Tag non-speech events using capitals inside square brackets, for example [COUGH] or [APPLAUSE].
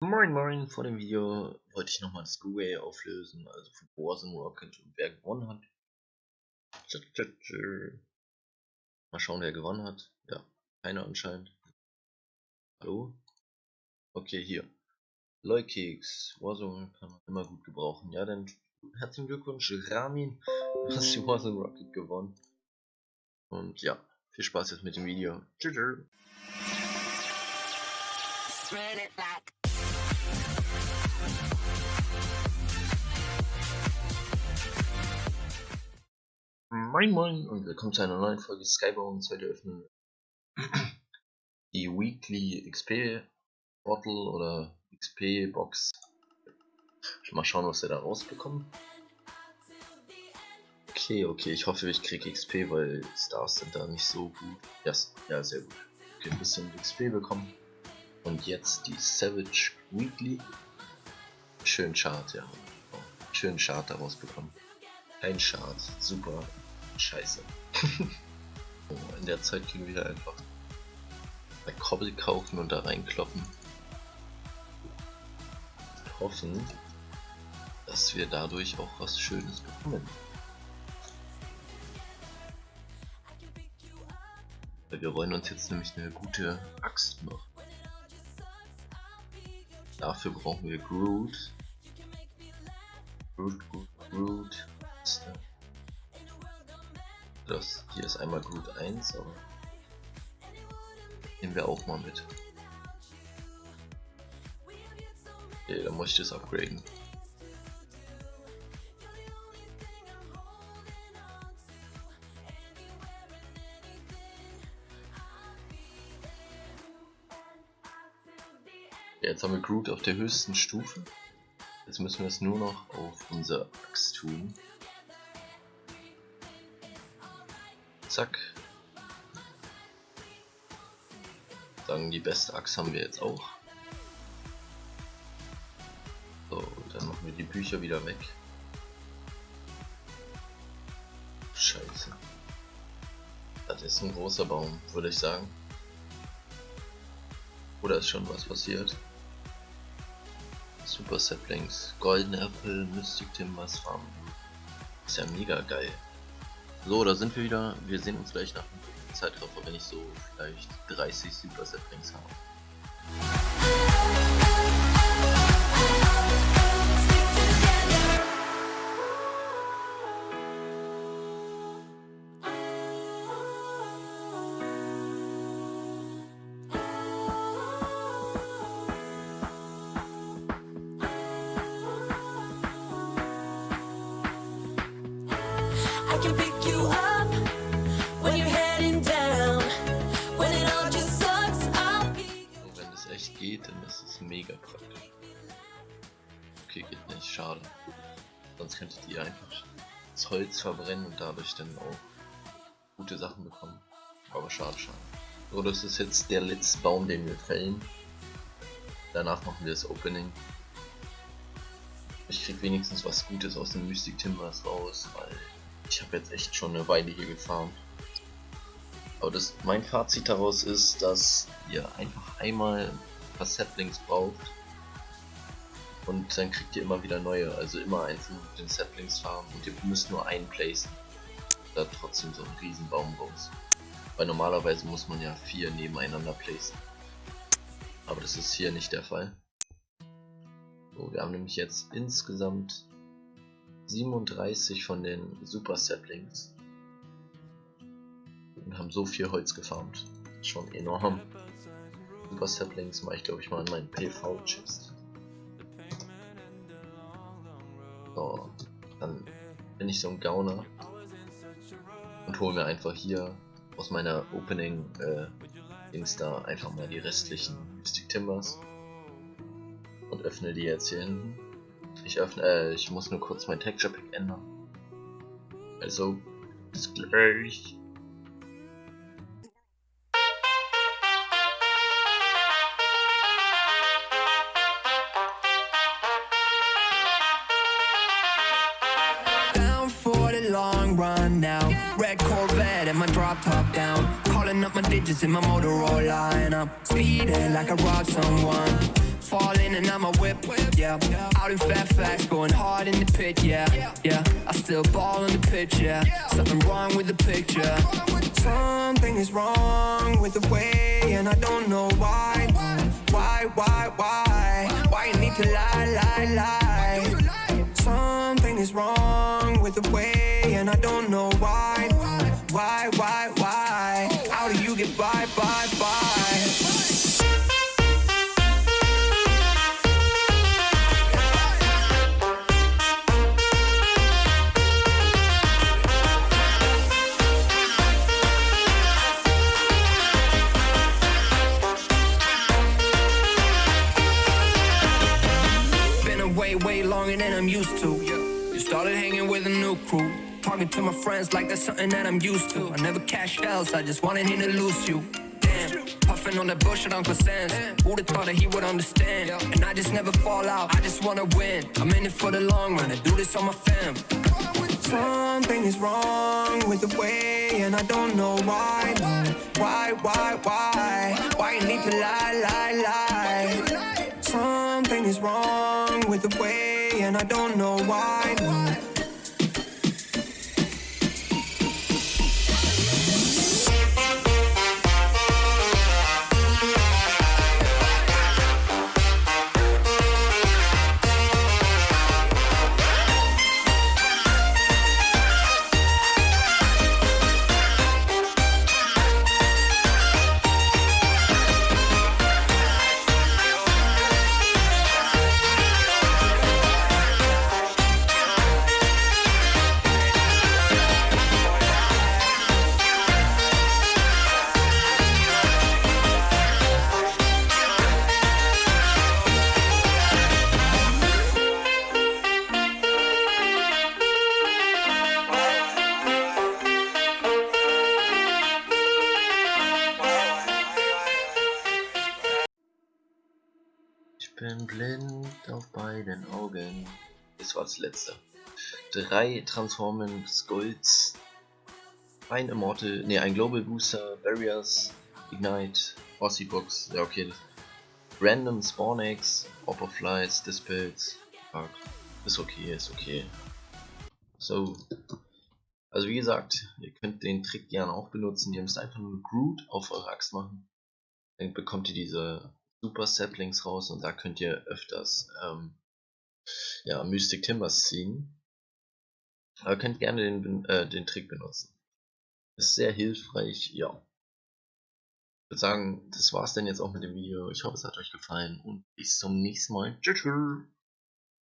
Moin Moin, vor dem Video wollte ich nochmal das Giveaway auflösen, also von Warzone Rocket und wer gewonnen hat. Mal schauen, wer gewonnen hat. Ja, keiner anscheinend. Hallo? Okay, hier. Leukeks, Warzone kann man immer gut gebrauchen. Ja, dann herzlichen Glückwunsch, Ramin, du hast die Warzone Rocket gewonnen. Und ja, viel Spaß jetzt mit dem Video. Tschüss. Moin Moin und willkommen zu einer neuen Folge Skybones. Heute öffnen [CLEARS THROAT] die Weekly XP Bottle oder XP Box. Mal schauen, was wir da rausbekommen. Okay, okay, ich hoffe, ich kriege XP, weil Stars sind da nicht so gut. Yes, ja, sehr gut. Okay, ein bisschen XP bekommen. Und jetzt die Savage Weekly. Schön Chart, ja. Schön Chart daraus bekommen. Ein Chart, super. Scheiße. oh, in der Zeit können wir einfach bei Kobbel kaufen und da reinkloppen. Und hoffen, dass wir dadurch auch was Schönes bekommen. Weil wir wollen uns jetzt nämlich eine gute Axt noch. Dafür brauchen wir Groot. Groot, Groot, Groot. Das hier ist einmal gut 1, aber nehmen wir auch mal mit. Okay, dann muss ich das upgraden. Jetzt haben wir Groot auf der höchsten Stufe. Jetzt müssen wir es nur noch auf unser Axt tun. Zack. Sagen, die beste Axt haben wir jetzt auch. So, dann machen wir die Bücher wieder weg. Scheiße. Das ist ein großer Baum, würde ich sagen. Oder ist schon was passiert? Super Saplings, Golden Apple, Mystic Timbers Farm. Ist ja mega geil. So, da sind wir wieder. Wir sehen uns gleich nach dem Zeitraffer, wenn ich so vielleicht 30 Super Saplings habe. I can pick mega praktisch. Okay, geht nicht, schade. Sonst könntet ihr einfach das Holz verbrennen und dadurch dann auch gute Sachen bekommen. Aber schade, schade. So, das ist jetzt der letzte Baum, den wir fällen. Danach machen wir das Opening. Ich krieg wenigstens was Gutes aus dem Mystic Timbers raus, weil ich habe jetzt echt schon eine Weile hier gefarmt. Aber das, mein Fazit daraus ist, dass ihr einfach einmal ein paar Saplings braucht und dann kriegt ihr immer wieder neue, also immer einzeln mit den Saplings farmen und ihr müsst nur einen placen. Da trotzdem so ein Riesenbaum raus. Weil normalerweise muss man ja vier nebeneinander placen. Aber das ist hier nicht der Fall. So, wir haben nämlich jetzt insgesamt 37 von den Super Saplings und haben so viel Holz gefarmt. Schon enorm. Super Saplings mache ich glaube ich mal in meinen PV-Chest. So, dann bin ich so ein Gauner und hole mir einfach hier aus meiner Opening äh, Dings da einfach mal die restlichen Mystic Timbers und öffne die jetzt hier hinten. Ich öffne, äh, ich muss nur kurz mein Texture Pack ändern. Also, bis gleich. My drop top down. Calling up my digits in my Motorola and I'm speeding like I robbed someone. falling and I'm a whip, yeah. Out in Fairfax, going hard in the pit, yeah, yeah. I still ball in the pitch, yeah. Something wrong with the picture. Something is wrong with the way, and I don't know why. Why, why, why? Why you need to lie, lie, lie? Something is wrong with the way, and I don't know why? say bye, way, way longer than I'm used to. You started hanging with a new crew. Talking to my friends like that's something that I'm used to. I never cashed else, I just wanted him to lose you. Damn, puffing on that bullshit Uncle Sam's. Would've thought that he would understand? And I just never fall out, I just wanna win. I'm in it for the long run, I do this on my fam. Something is wrong with the way, and I don't know why. Why, why, why? Why you need to lie, lie, lie? Something is wrong with the way, and I don't know why. Das war das letzte. Drei Transforming Skulls. Ein Immortal, ne, ein Global Booster, Barriers, Ignite, Box, ja okay. Random Spawn Eggs, of Flights, Dispels, Fuck. Ist okay, ist okay. So. Also wie gesagt, ihr könnt den Trick gerne auch benutzen. Ihr müsst einfach nur Groot auf eure Axt machen. Dann bekommt ihr diese Super Saplings raus und da könnt ihr öfters ähm, ja, Mystic Timbers ziehen. Aber ihr könnt gerne den, äh, den Trick benutzen. Ist sehr hilfreich, ja. Ich würde sagen, das war's dann jetzt auch mit dem Video. Ich hoffe, es hat euch gefallen und bis zum nächsten Mal. Tschüss. tschüss.